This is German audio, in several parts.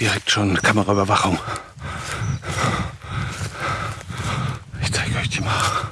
direkt schon Kameraüberwachung. Ich zeige euch die mal.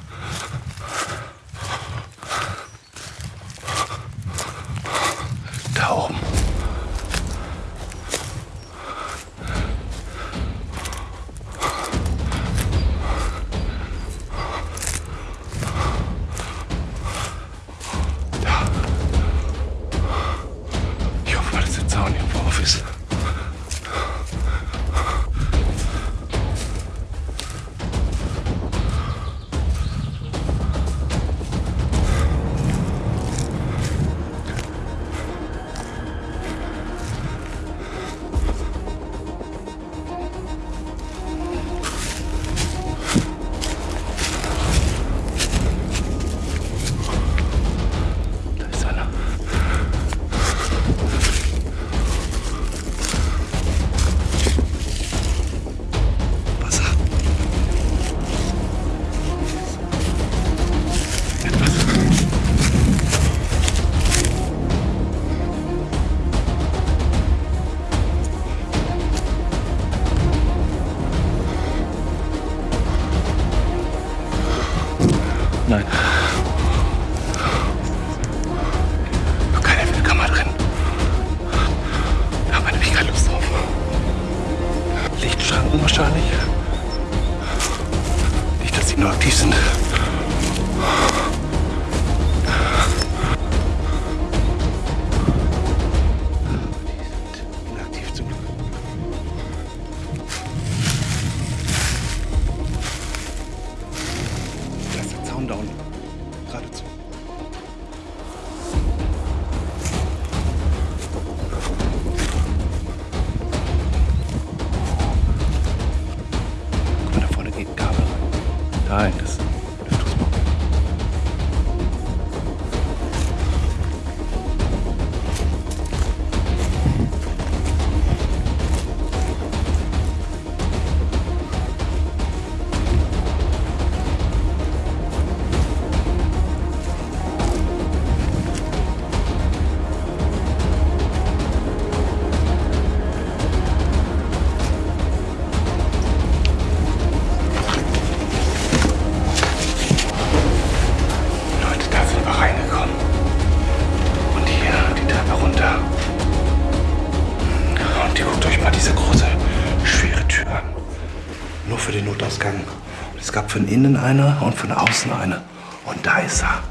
Eine und von außen eine. Und da ist er.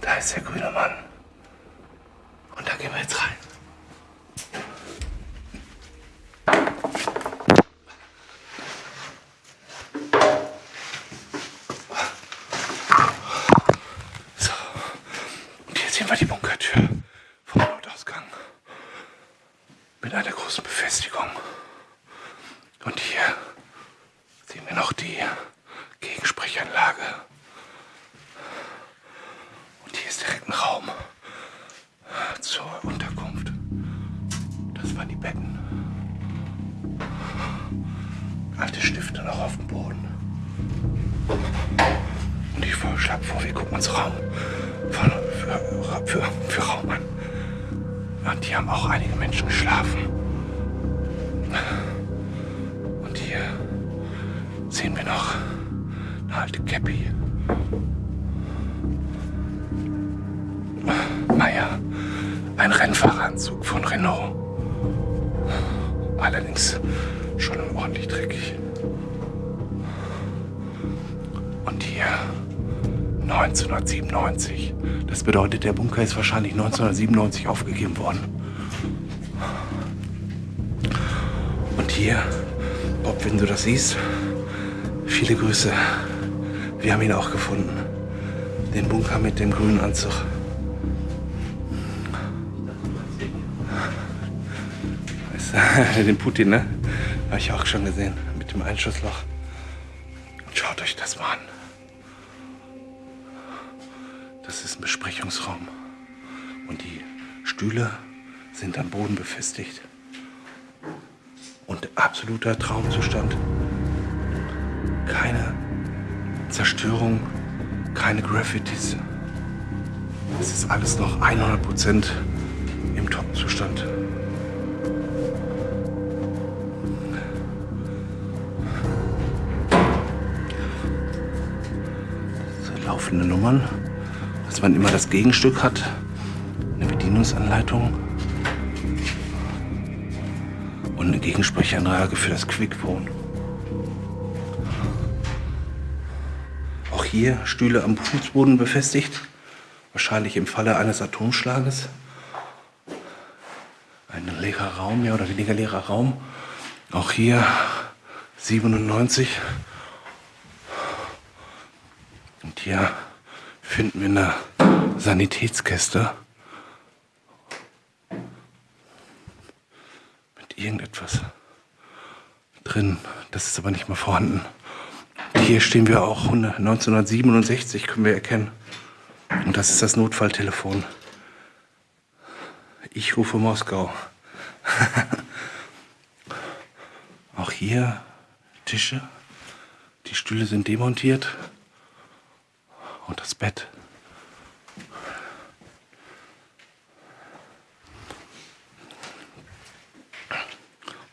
Da ist der grüne Mann. Und da gehen wir jetzt rein. So. Und hier sehen wir die Bunkertür sehen wir noch eine alte Käppi. Naja, ein Rennfahreranzug von Renault. Allerdings schon ordentlich dreckig. Und hier 1997. Das bedeutet, der Bunker ist wahrscheinlich 1997 aufgegeben worden. Und hier, Bob, wenn du das siehst, viele Grüße. Wir haben ihn auch gefunden. Den Bunker mit dem grünen Anzug. Den Putin, ne? Habe ich auch schon gesehen. Mit dem Einschussloch. Schaut euch das mal an. Das ist ein Besprechungsraum. Und die Stühle sind am Boden befestigt. Und absoluter Traumzustand. Keine Zerstörung, keine Graffitis. Es ist alles noch 100% im Top-Zustand. laufende Nummern, dass man immer das Gegenstück hat, eine Bedienungsanleitung und eine Gegensprechanlage für das Quickphone. Hier Stühle am Fußboden befestigt, wahrscheinlich im Falle eines Atomschlages. Ein leerer Raum, mehr oder weniger leerer Raum. Auch hier 97. Und hier finden wir eine Sanitätskiste. Mit irgendetwas drin. Das ist aber nicht mehr vorhanden. Hier stehen wir auch 1967, können wir erkennen. Und das ist das Notfalltelefon. Ich rufe Moskau. auch hier Tische. Die Stühle sind demontiert. Und das Bett.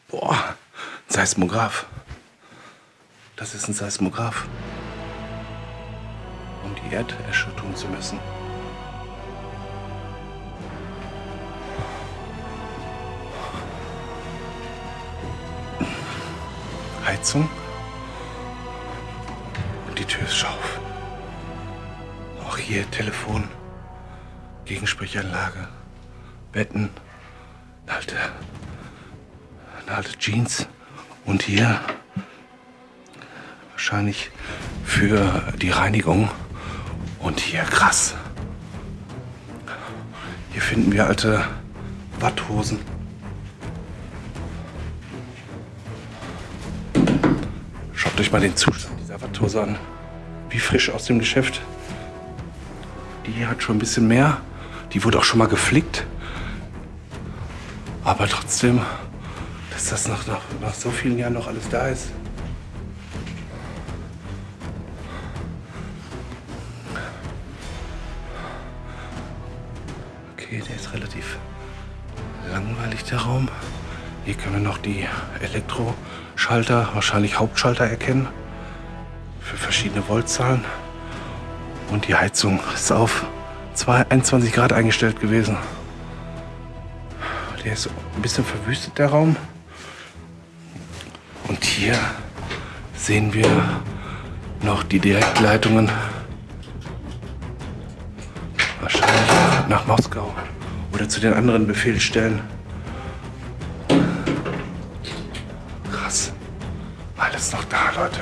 Boah, Seismograph. Das ist ein Seismograph. Um die Erderschütterung zu messen. Heizung. Und die Tür ist scharf. Auch hier Telefon, Gegensprechanlage, Betten, eine alte, eine alte Jeans und hier wahrscheinlich für die Reinigung. Und hier krass. Hier finden wir alte Watthosen. Schaut euch mal den Zustand dieser Watthose an. Wie frisch aus dem Geschäft. Die hat schon ein bisschen mehr. Die wurde auch schon mal geflickt. Aber trotzdem, dass das nach, nach, nach so vielen Jahren noch alles da ist. Langweilig, der Raum. Hier können wir noch die Elektroschalter, wahrscheinlich Hauptschalter erkennen. Für verschiedene Voltzahlen. Und die Heizung ist auf 21 Grad eingestellt gewesen. Der ist ein bisschen verwüstet, der Raum. Und hier sehen wir noch die Direktleitungen. Wahrscheinlich nach Moskau oder zu den anderen Befehlsstellen. Krass. Alles noch da, Leute.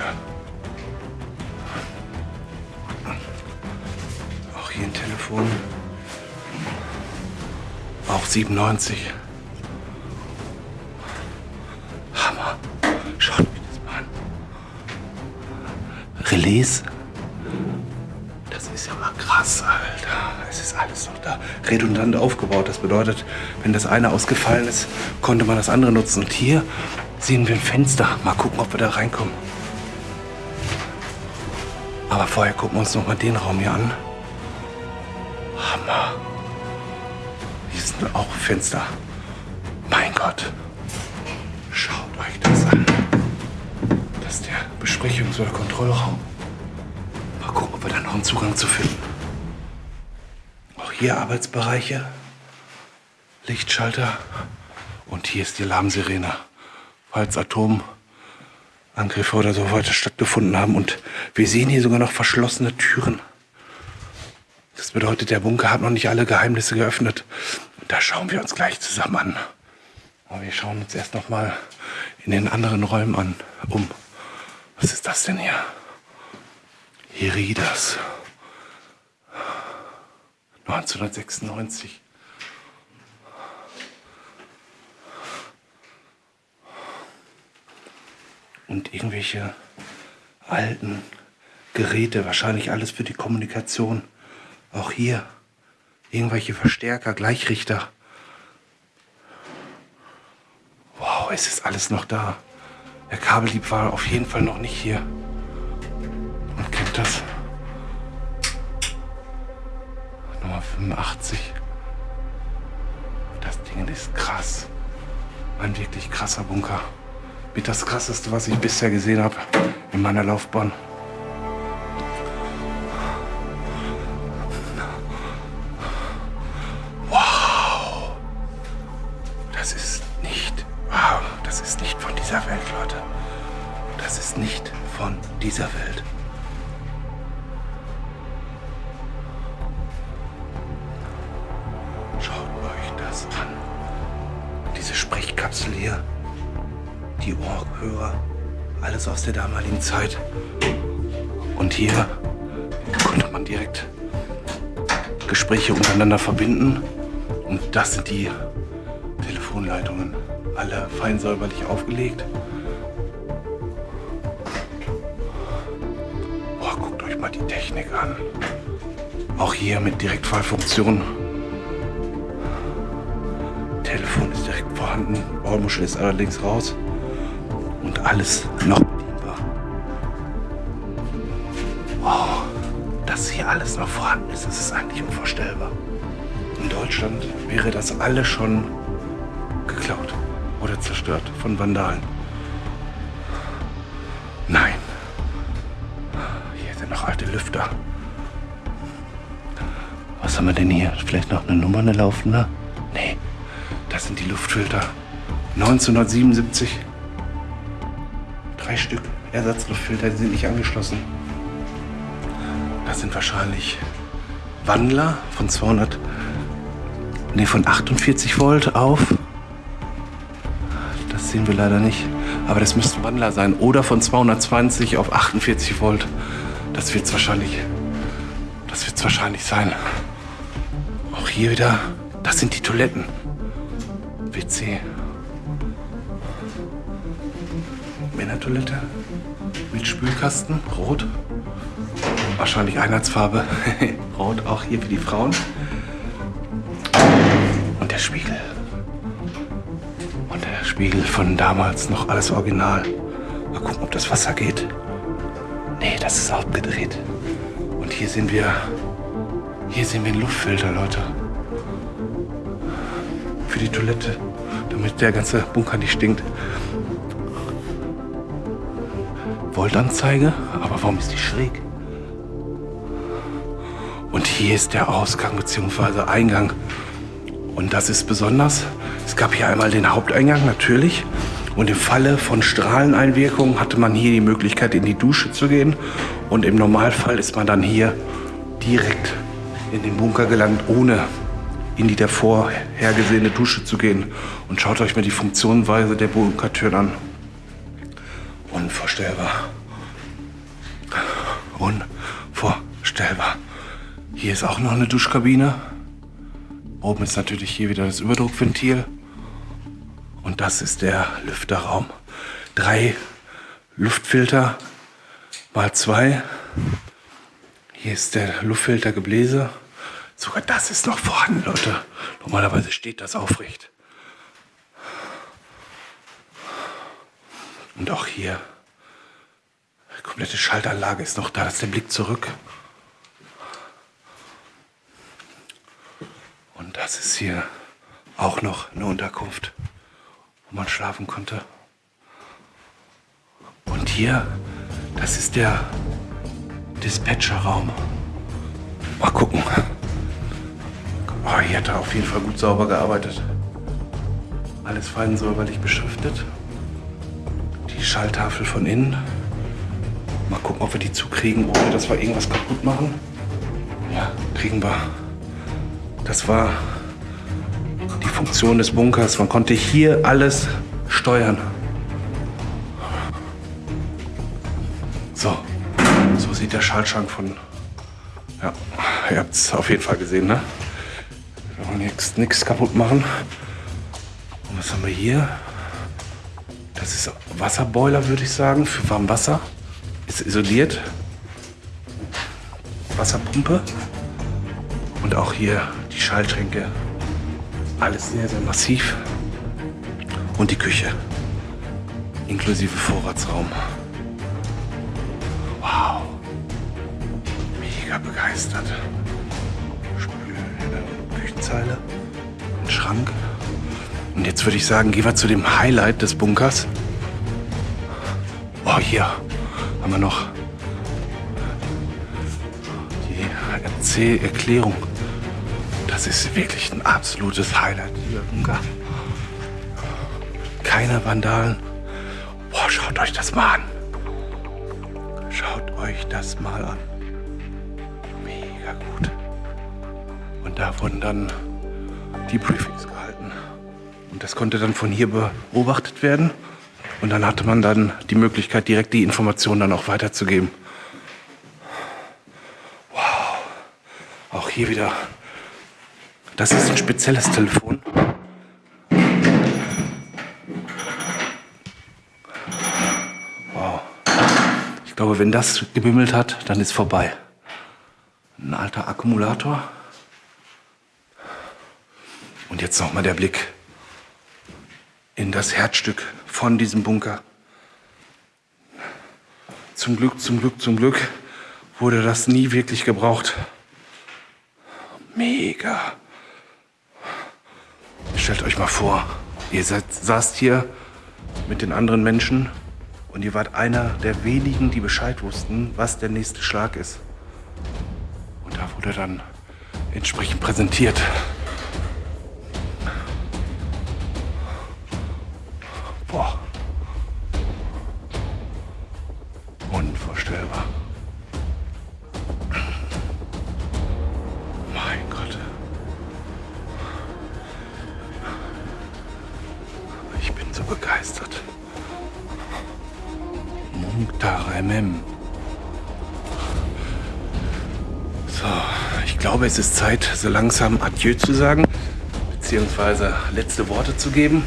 hier ein Telefon. Auch 97. Hammer. Schaut euch das mal an. Relais. Redundant aufgebaut. Das bedeutet, wenn das eine ausgefallen ist, konnte man das andere nutzen. Und hier sehen wir ein Fenster. Mal gucken, ob wir da reinkommen. Aber vorher gucken wir uns noch mal den Raum hier an. Hammer. Hier sind auch Fenster. Mein Gott. Schaut euch das an. Das ist der Besprechungs- oder Kontrollraum. Mal gucken, ob wir da noch einen Zugang zu finden. Hier Arbeitsbereiche. Lichtschalter. Und hier ist die Alarmsirene. Falls Atomangriffe oder so weiter stattgefunden haben. Und wir sehen hier sogar noch verschlossene Türen. Das bedeutet, der Bunker hat noch nicht alle Geheimnisse geöffnet. Da schauen wir uns gleich zusammen an. Aber wir schauen uns erst noch mal in den anderen Räumen an, um. Was ist das denn hier? Heridas. 1996. Und irgendwelche alten Geräte, wahrscheinlich alles für die Kommunikation. Auch hier irgendwelche Verstärker, Gleichrichter. Wow, es ist alles noch da. Der Kabellieb war auf jeden Fall noch nicht hier. Und kennt das. 85. Das Ding ist krass. Ein wirklich krasser Bunker. Mit das krasseste, was ich bisher gesehen habe in meiner Laufbahn. Damaligen Zeit. Und hier konnte man direkt Gespräche untereinander verbinden. Und das sind die Telefonleitungen. Alle fein säuberlich aufgelegt. Boah, guckt euch mal die Technik an. Auch hier mit Direktfallfunktion. Telefon ist direkt vorhanden. Baumuschel ist allerdings raus. Und alles noch Deutschland wäre das alles schon geklaut oder zerstört von Vandalen. Nein. Hier sind noch alte Lüfter. Was haben wir denn hier? Vielleicht noch eine Nummer, eine laufende? Nee, das sind die Luftfilter. 1977. Drei Stück Ersatzluftfilter, die sind nicht angeschlossen. Das sind wahrscheinlich Wandler von 200, nee, von 48 Volt auf. Das sehen wir leider nicht. Aber das müssten Wandler sein. Oder von 220 auf 48 Volt. Das wird es wahrscheinlich. Das wird es wahrscheinlich sein. Auch hier wieder. Das sind die Toiletten. WC. Männertoilette. Mit Spülkasten. Rot. Wahrscheinlich Einheitsfarbe. Rot auch hier für die Frauen. Der Spiegel. Und der Spiegel von damals noch alles original. Mal gucken, ob das Wasser geht. Nee, das ist abgedreht. Und hier sehen wir. Hier sehen wir einen Luftfilter, Leute. Für die Toilette. Damit der ganze Bunker nicht stinkt. Voltanzeige, aber warum ist die schräg? Und hier ist der Ausgang bzw. Eingang. Und das ist besonders. Es gab hier einmal den Haupteingang natürlich. Und im Falle von Strahleneinwirkung hatte man hier die Möglichkeit, in die Dusche zu gehen. Und im Normalfall ist man dann hier direkt in den Bunker gelangt, ohne in die davor hergesehene Dusche zu gehen. Und schaut euch mal die Funktionsweise der Bunkertüren an. Unvorstellbar. Unvorstellbar. Hier ist auch noch eine Duschkabine. Oben ist natürlich hier wieder das Überdruckventil. Und das ist der Lüfterraum. Drei Luftfilter mal zwei. Hier ist der Luftfiltergebläse. Sogar das ist noch vorhanden, Leute. Normalerweise steht das aufrecht. Und auch hier. Die komplette Schaltanlage ist noch da. Das ist der Blick zurück. Das ist hier auch noch eine Unterkunft, wo man schlafen konnte. Und hier, das ist der Dispatcherraum. Mal gucken. Oh, hier hat er auf jeden Fall gut sauber gearbeitet. Alles fein säuberlich beschriftet. Die Schalltafel von innen. Mal gucken, ob wir die zukriegen, ohne dass wir irgendwas kaputt machen. Ja, kriegen wir. Das war die Funktion des Bunkers. Man konnte hier alles steuern. So, so sieht der Schaltschrank von. Ja, ihr habt es auf jeden Fall gesehen, ne? Wir wollen jetzt nichts kaputt machen. Und was haben wir hier? Das ist Wasserboiler, würde ich sagen, für Warmwasser. Ist isoliert. Wasserpumpe. Und auch hier die Schaltschränke. Alles sehr, sehr massiv. Und die Küche. Inklusive Vorratsraum. Wow. Mega begeistert. Spül, äh, Küchenzeile. Ein Schrank. Und jetzt würde ich sagen, gehen wir zu dem Highlight des Bunkers. Oh, hier haben wir noch die RC-Erklärung. Das ist wirklich ein absolutes Highlight, dieser Bunker. Keine Vandalen. Boah, schaut euch das mal an. Schaut euch das mal an. Mega gut. Und da wurden dann die Briefings gehalten. Und das konnte dann von hier beobachtet werden. Und dann hatte man dann die Möglichkeit, direkt die Informationen dann auch weiterzugeben. Wow. Auch hier wieder. Das ist ein spezielles Telefon. Wow. Ich glaube, wenn das gebimmelt hat, dann ist vorbei. Ein alter Akkumulator. Und jetzt nochmal der Blick in das Herzstück von diesem Bunker. Zum Glück, zum Glück, zum Glück wurde das nie wirklich gebraucht. Mega. Stellt euch mal vor, ihr seid, saßt hier mit den anderen Menschen und ihr wart einer der wenigen, die Bescheid wussten, was der nächste Schlag ist. Und da wurde dann entsprechend präsentiert. Boah. Unvorstellbar. So begeistert. Munktaremem. So, ich glaube, es ist Zeit, so langsam Adieu zu sagen, beziehungsweise letzte Worte zu geben.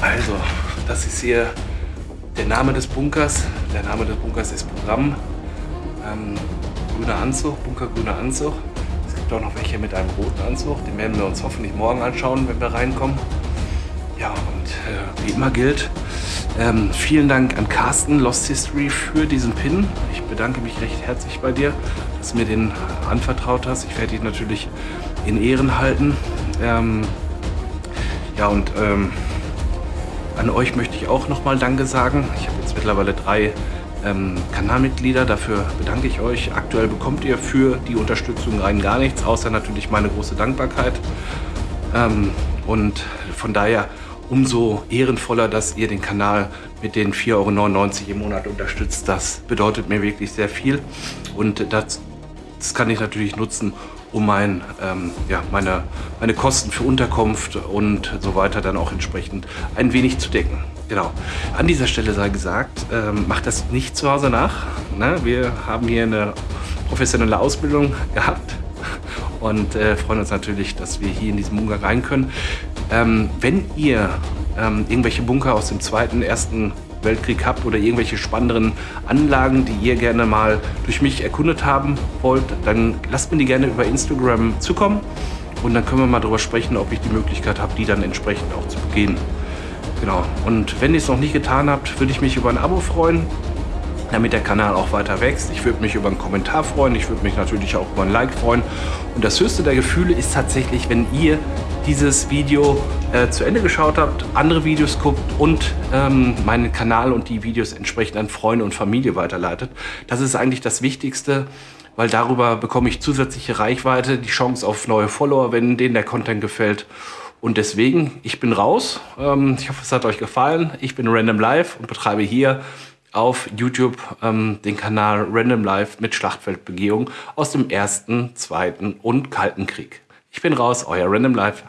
Also, das ist hier der Name des Bunkers. Der Name des Bunkers ist Programm. Ähm, grüner Anzug, Bunker grüner Anzug. Es gibt auch noch welche mit einem roten Anzug. Den werden wir uns hoffentlich morgen anschauen, wenn wir reinkommen. Äh, wie immer gilt, ähm, vielen Dank an Carsten Lost History für diesen Pin. Ich bedanke mich recht herzlich bei dir, dass du mir den anvertraut hast. Ich werde ihn natürlich in Ehren halten. Ähm, ja, und ähm, an euch möchte ich auch nochmal Danke sagen. Ich habe jetzt mittlerweile drei ähm, Kanalmitglieder. Dafür bedanke ich euch. Aktuell bekommt ihr für die Unterstützung rein gar nichts, außer natürlich meine große Dankbarkeit. Ähm, und von daher umso ehrenvoller, dass ihr den Kanal mit den 4,99 Euro im Monat unterstützt. Das bedeutet mir wirklich sehr viel. Und das, das kann ich natürlich nutzen, um mein, ähm, ja, meine, meine Kosten für Unterkunft und so weiter dann auch entsprechend ein wenig zu decken. Genau. An dieser Stelle sei gesagt, ähm, macht das nicht zu Hause nach. Ne? Wir haben hier eine professionelle Ausbildung gehabt und äh, freuen uns natürlich, dass wir hier in diesen Bunker rein können. Ähm, wenn ihr ähm, irgendwelche Bunker aus dem zweiten, ersten Weltkrieg habt oder irgendwelche spannenderen Anlagen, die ihr gerne mal durch mich erkundet haben wollt, dann lasst mir die gerne über Instagram zukommen und dann können wir mal darüber sprechen, ob ich die Möglichkeit habe, die dann entsprechend auch zu begehen. Genau. Und wenn ihr es noch nicht getan habt, würde ich mich über ein Abo freuen damit der Kanal auch weiter wächst. Ich würde mich über einen Kommentar freuen, ich würde mich natürlich auch über ein Like freuen. Und das höchste der Gefühle ist tatsächlich, wenn ihr dieses Video äh, zu Ende geschaut habt, andere Videos guckt und ähm, meinen Kanal und die Videos entsprechend an Freunde und Familie weiterleitet. Das ist eigentlich das Wichtigste, weil darüber bekomme ich zusätzliche Reichweite, die Chance auf neue Follower, wenn denen der Content gefällt. Und deswegen, ich bin raus. Ähm, ich hoffe, es hat euch gefallen. Ich bin Random Live und betreibe hier auf YouTube ähm, den Kanal Random Life mit Schlachtfeldbegehung aus dem Ersten, Zweiten und Kalten Krieg. Ich bin raus, euer Random Life.